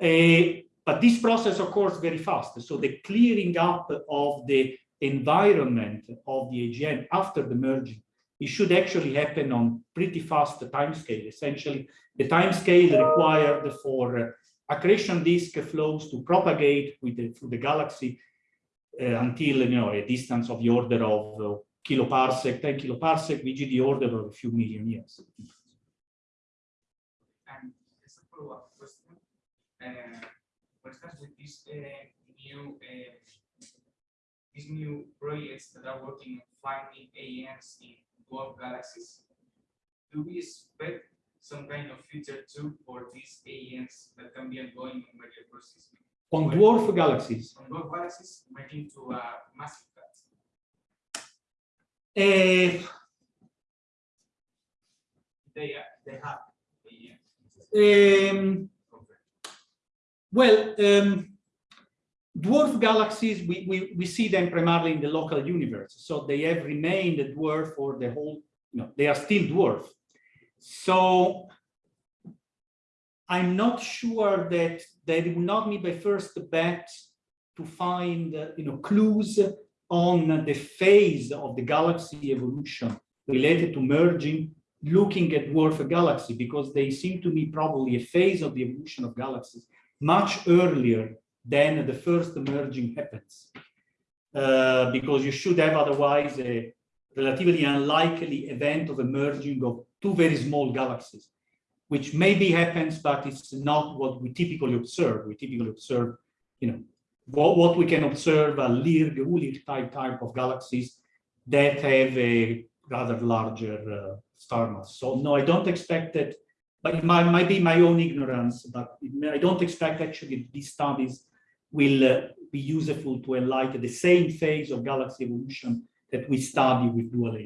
Uh, but this process occurs very fast. So the clearing up of the environment of the AGN after the merging, it should actually happen on pretty fast time scale. Essentially, the time scale required for uh, accretion disk flows to propagate with the, through the galaxy uh, until you know a distance of the order of uh, kiloparsec, 10 kiloparsec, which is the order of a few million years. And as a follow-up question, uh, for instance, with this uh, new uh, these new projects that are working on finding AGNs in dwarf galaxies, do we expect some kind of future too for these AGNs that can be ongoing in major processes? On dwarf galaxies, On dwarf galaxies merging to a massive cut. uh, They are, they have AGNs. um, Well, um, dwarf galaxies, we, we, we see them primarily in the local universe. So they have remained a dwarf for the whole, you know, they are still dwarf. So I'm not sure that they will not be the first bet to find, you know, clues on the phase of the galaxy evolution related to merging, looking at dwarf galaxy, because they seem to me probably a phase of the evolution of galaxies much earlier than the first merging happens. Uh, because you should have otherwise a relatively unlikely event of a merging of two very small galaxies, which maybe happens, but it's not what we typically observe. We typically observe, you know, what, what we can observe a LIRG, ULIRG type type of galaxies that have a rather larger uh, star mass. So no, I don't expect that, but it might, might be my own ignorance, but may- I don't expect actually these studies will uh, be useful to enlighten the same phase of galaxy evolution that we study with dual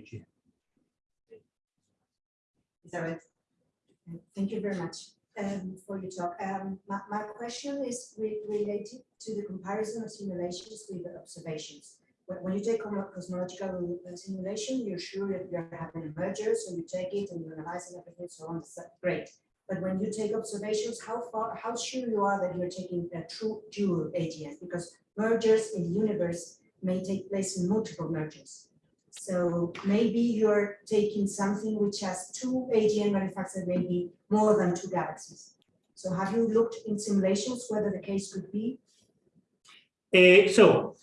AGN. Isabel, Thank you very much um, for your talk. Um, my, my question is re- related to the comparison of simulations with observations. When, when you take cosmo- cosmological simulation, you're sure that you're having a merger, so you take it and you analyze it, everything, so on, so great. But when you take observations, how far, how sure you are that you're taking a true dual AGN? Because mergers in the universe may take place in multiple mergers. So maybe you're taking something which has two AGN manufactured, maybe more than two galaxies. So have you looked in simulations whether the case could be? Uh, so,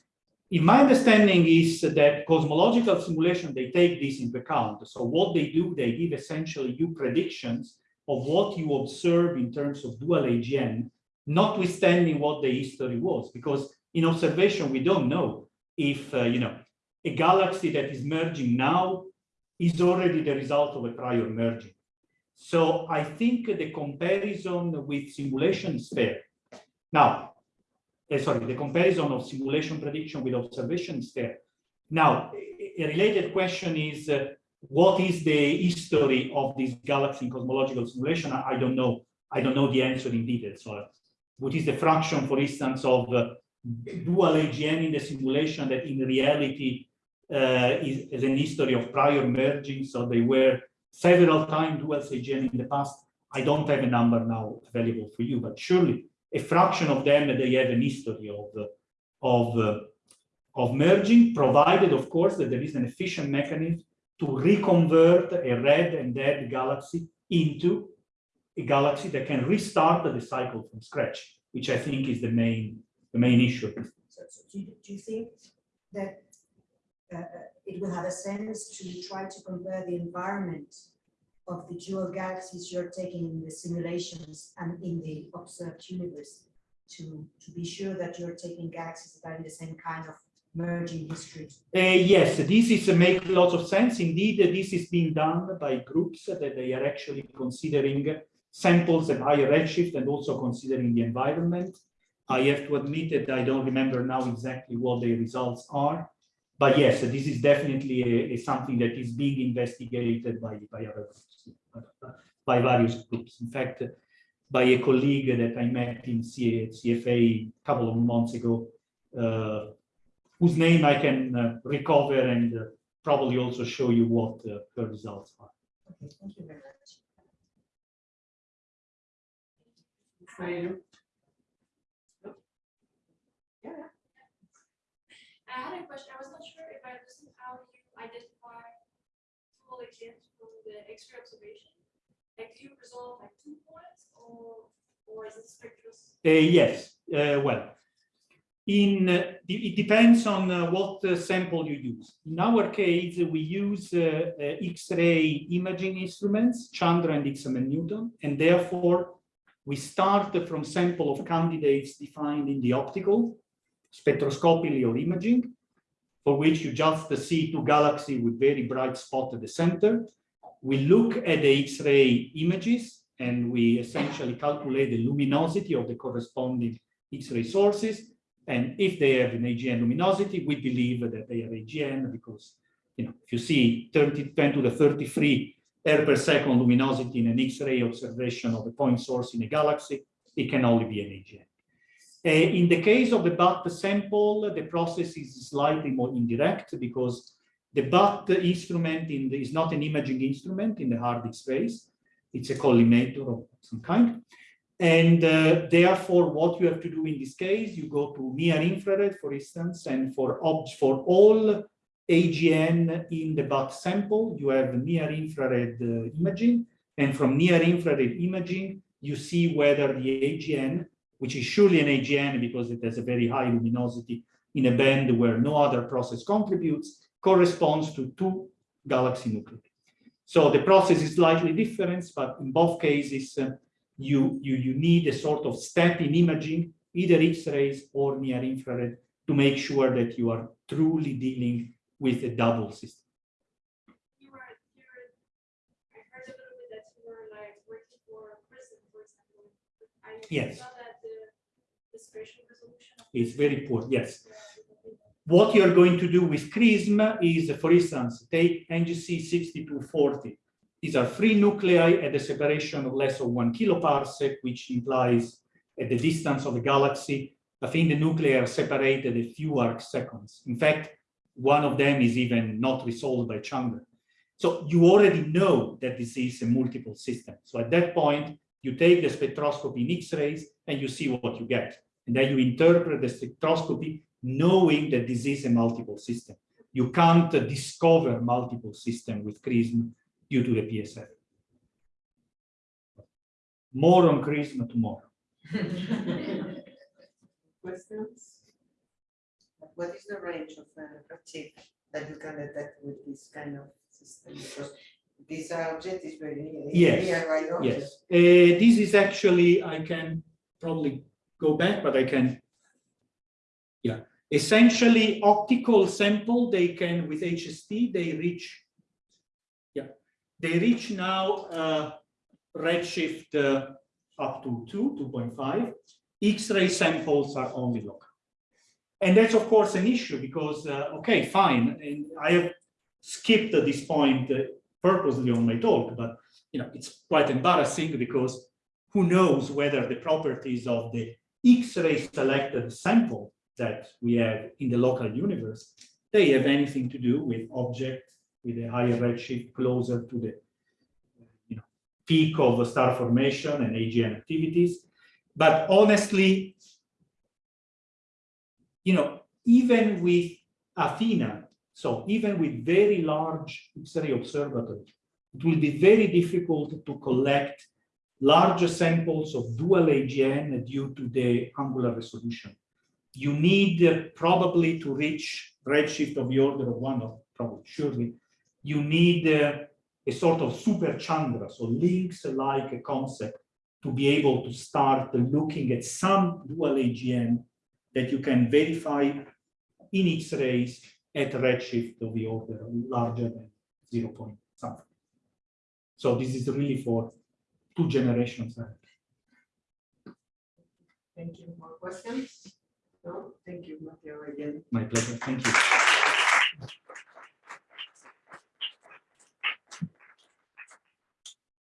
in my understanding is that cosmological simulation, they take this into account. So what they do, they give essentially you predictions of what you observe in terms of dual AGN, notwithstanding what the history was, because in observation, we don't know if, uh, you know, a galaxy that is merging now is already the result of a prior merging. So I think the comparison with simulation is fair. Now, eh, sorry, the comparison of simulation prediction with observation is there. Now, a related question is, uh, what is the history of this galaxy in cosmological simulation? I, I don't know. I don't know the answer in detail. So, what is the fraction, for instance, of uh, dual AGN in the simulation that in reality uh, is, is an history of prior merging? So they were several times dual AGN in the past. I don't have a number now available for you, but surely a fraction of them they have an history of uh, of uh, of merging, provided, of course, that there is an efficient mechanism to reconvert a red and dead galaxy into a galaxy that can restart the cycle from scratch, which I think is the main the main issue. So, do you think that uh, it will have a sense to try to compare the environment of the dual galaxies you're taking in the simulations and in the observed universe to, to be sure that you're taking galaxies that are in the same kind of merging history? Uh, yes, this is uh, make lots of sense. Indeed, uh, this is being done by groups that they are actually considering samples at higher redshift and also considering the environment. I have to admit that I don't remember now exactly what the results are. But yes, this is definitely a, a something that is being investigated by, by other groups, by various groups. In fact, by a colleague that I met in CFA a couple of months ago, uh, whose name I can uh, recover and uh, probably also show you what uh, the results are. Okay, thank you very much. I had a question. I was not sure if I understood how you identify total exams from the X-ray observation. Like, do you resolve like two points or, or is it spectral? Uh, yes, uh, well, in uh, it depends on uh, what uh, sample you use. In our case, we use uh, uh, X-ray imaging instruments, Chandra and XMM Newton, and therefore we start from sample of candidates defined in the optical, spectroscopically or imaging, for which you just see two galaxies with very bright spot at the center. We look at the X-ray images and we essentially calculate the luminosity of the corresponding X-ray sources. And if they have an AGN luminosity, we believe that they are AGN because, you know, if you see 30, 10 to the 33 erg per second luminosity in an X-ray observation of a point source in a galaxy, it can only be an AGN. Uh, in the case of the BAT sample, the process is slightly more indirect because the BAT instrument in the, is not an imaging instrument in the hard X-rays. It's a collimator of some kind. And uh, therefore, what you have to do in this case, you go to near infrared, for instance, and for, for all AGN in the BAT sample, you have near infrared uh, imaging. And from near infrared imaging, you see whether the AGN which is surely an AGN because it has a very high luminosity in a band where no other process contributes, corresponds to two galaxy nuclei. So the process is slightly different, but in both cases, uh, you, you, you need a sort of step in imaging, either X-rays or near infrared, to make sure that you are truly dealing with a double system. You were, you were, I heard a little bit that you were like working for XRISM, for example. I Yes. saw that the, the spatial resolution. It's very poor, yes. What you're going to do with XRISM is, for instance, take NGC 6240. These are three nuclei at a separation of less than one kiloparsec, which implies at the distance of the galaxy, I think the nuclei are separated a few arc seconds. In fact, one of them is even not resolved by Chandra. So you already know that this is a multiple system. So at that point, you take the spectroscopy in X-rays and you see what you get. And then you interpret the spectroscopy knowing that this is a multiple system. You can't discover multiple system with XRISM due to the PSF. More on XRISM tomorrow. Questions? What is the range of uh, that you can detect with this kind of system? Because this object is very near. Yes, near right. Yes, Uh, this is actually, I can probably go back, but I can. Yeah, essentially optical sample, they can with HST, they reach. Yeah, they reach now uh, redshift uh, up to two, 2.5. X-ray samples are only local. And that's of course an issue because, uh, okay, fine, and I have skipped this point uh, purposely on my talk, but you know, it's quite embarrassing because who knows whether the properties of the X-ray selected sample that we have in the local universe, they have anything to do with objects with a higher redshift closer to the you know, peak of star formation and AGN activities. But honestly, you know, even with Athena, so even with very large X-ray observatory, it will be very difficult to collect larger samples of dual AGN due to the angular resolution. You need uh, probably to reach redshift of the order of one, or probably surely, you need uh, a sort of super Chandra, so Lynx like a concept to be able to start looking at some dual AGN that you can verify in X-rays at redshift of the order larger than 0 point something. So this is really for two generations ahead. Thank you. More questions? No? Thank you, Matteo, again. My pleasure. Thank you.